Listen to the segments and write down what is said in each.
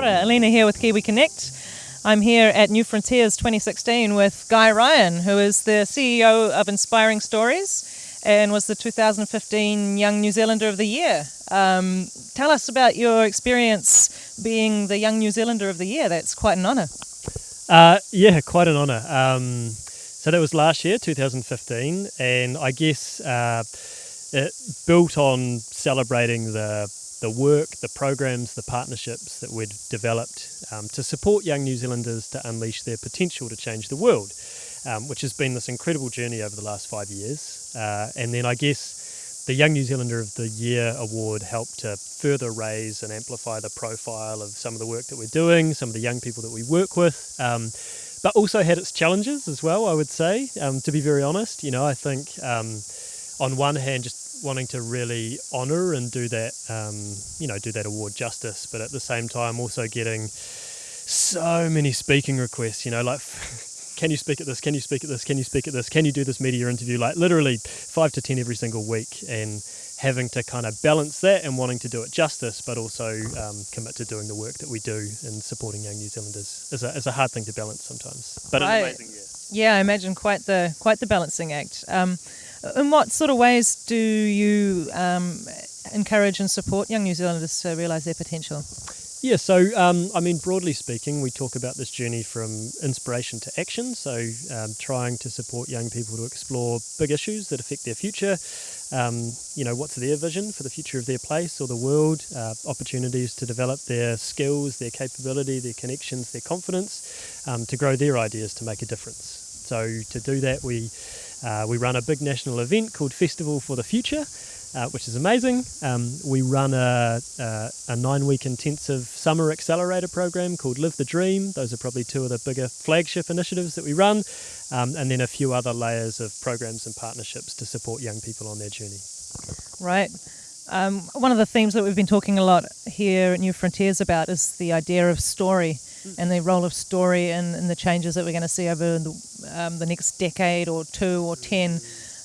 ora, Alina here with Kiwi Connect. I'm here at New Frontiers 2016 with Guy Ryan, who is the CEO of Inspiring Stories and was the 2015 Young New Zealander of the Year. Um, tell us about your experience being the Young New Zealander of the Year. That's quite an honour. Uh, yeah, quite an honour. Um, so that was last year, 2015, and I guess uh, it built on celebrating the the work, the programs, the partnerships that we'd developed um, to support young New Zealanders to unleash their potential to change the world, um, which has been this incredible journey over the last five years. Uh, and then I guess the Young New Zealander of the Year award helped to further raise and amplify the profile of some of the work that we're doing, some of the young people that we work with. Um, but also had its challenges as well, I would say, um, to be very honest. You know, I think um, on one hand, just wanting to really honour and do that, um, you know, do that award justice, but at the same time also getting so many speaking requests, you know, like, can you speak at this? Can you speak at this? Can you speak at this? Can you do this media interview? Like literally five to ten every single week, and having to kind of balance that and wanting to do it justice, but also um, commit to doing the work that we do in supporting young New Zealanders is a, is a hard thing to balance sometimes. But I, amazing, yeah. Yeah, I imagine quite the quite the balancing act. Um, in what sort of ways do you um, encourage and support young New Zealanders to realise their potential? Yeah, so um, I mean, broadly speaking, we talk about this journey from inspiration to action. So, um, trying to support young people to explore big issues that affect their future. Um, you know, what's their vision for the future of their place or the world? Uh, opportunities to develop their skills, their capability, their connections, their confidence, um, to grow their ideas to make a difference. So, to do that, we uh, we run a big national event called Festival for the Future, uh, which is amazing. Um, we run a, a, a, nine week intensive summer accelerator program called Live the Dream. Those are probably two of the bigger flagship initiatives that we run, um, and then a few other layers of programs and partnerships to support young people on their journey. Right. Um, one of the themes that we've been talking a lot here at New Frontiers about is the idea of story and the role of story in, in the changes that we're going to see over the, um, the next decade or two or ten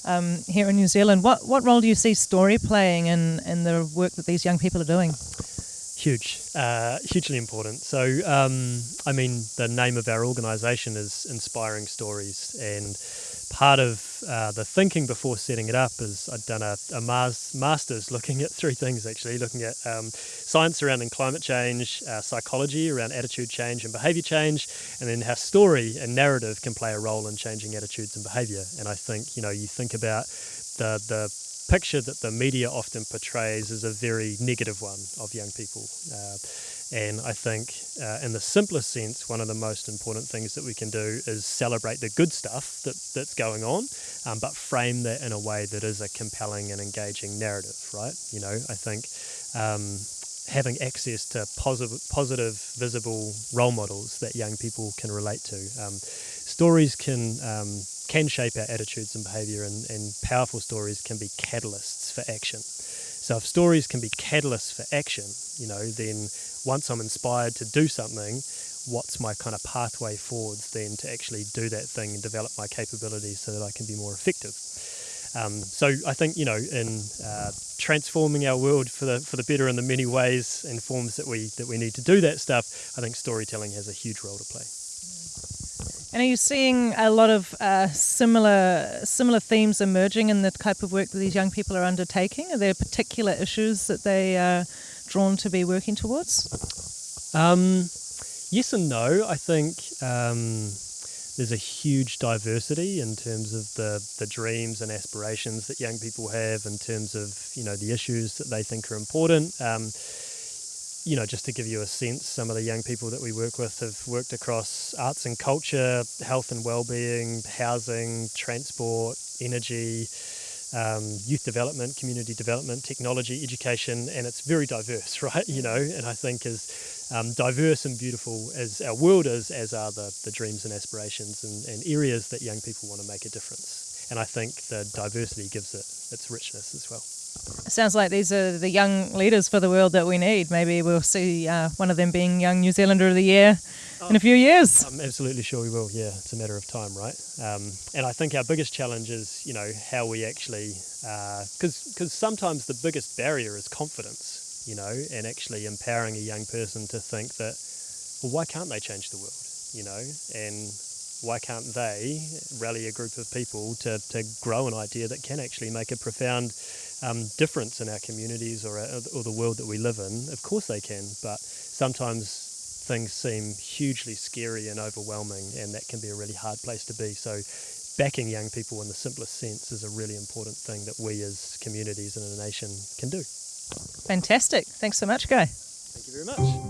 um, here in New Zealand. What, what role do you see story playing in, in the work that these young people are doing? Huge, uh, hugely important. So, um, I mean, the name of our organisation is Inspiring Stories, and part of uh, the thinking before setting it up is I'd done a, a master's looking at three things actually, looking at um, science surrounding climate change, uh, psychology around attitude change and behaviour change, and then how story and narrative can play a role in changing attitudes and behaviour. And I think you know you think about the the picture that the media often portrays is a very negative one of young people. Uh, and I think, uh, in the simplest sense, one of the most important things that we can do is celebrate the good stuff that, that's going on, um, but frame that in a way that is a compelling and engaging narrative, right? You know, I think um, having access to positive, positive, visible role models that young people can relate to. Um, stories can um, can shape our attitudes and behaviour, and, and powerful stories can be catalysts for action. So if stories can be catalysts for action, you know, then once I'm inspired to do something, what's my kind of pathway forwards then to actually do that thing and develop my capabilities so that I can be more effective. Um, so I think you know in uh, transforming our world for the for the better in the many ways and forms that we that we need to do that stuff, I think storytelling has a huge role to play. And are you seeing a lot of uh, similar similar themes emerging in the type of work that these young people are undertaking? Are there particular issues that they are drawn to be working towards? Um, yes and no. I think um, there's a huge diversity in terms of the, the dreams and aspirations that young people have in terms of you know the issues that they think are important. Um, you know, just to give you a sense, some of the young people that we work with have worked across arts and culture, health and well-being, housing, transport, energy, um, youth development, community development, technology, education, and it's very diverse, right? You know, and I think as um, diverse and beautiful as our world is, as are the, the dreams and aspirations and, and areas that young people want to make a difference. And I think the diversity gives it its richness as well. Sounds like these are the young leaders for the world that we need. Maybe we'll see uh, one of them being Young New Zealander of the Year oh, in a few years. I'm absolutely sure we will. Yeah, it's a matter of time, right? Um, and I think our biggest challenge is, you know, how we actually, because uh, because sometimes the biggest barrier is confidence. you know, and actually empowering a young person to think that, well, why can't they change the world, you know, and why can't they rally a group of people to, to grow an idea that can actually make a profound um, difference in our communities or, uh, or the world that we live in? Of course they can, but sometimes things seem hugely scary and overwhelming, and that can be a really hard place to be. So, backing young people in the simplest sense is a really important thing that we as communities and a nation can do. Fantastic. Thanks so much, Guy. Thank you very much.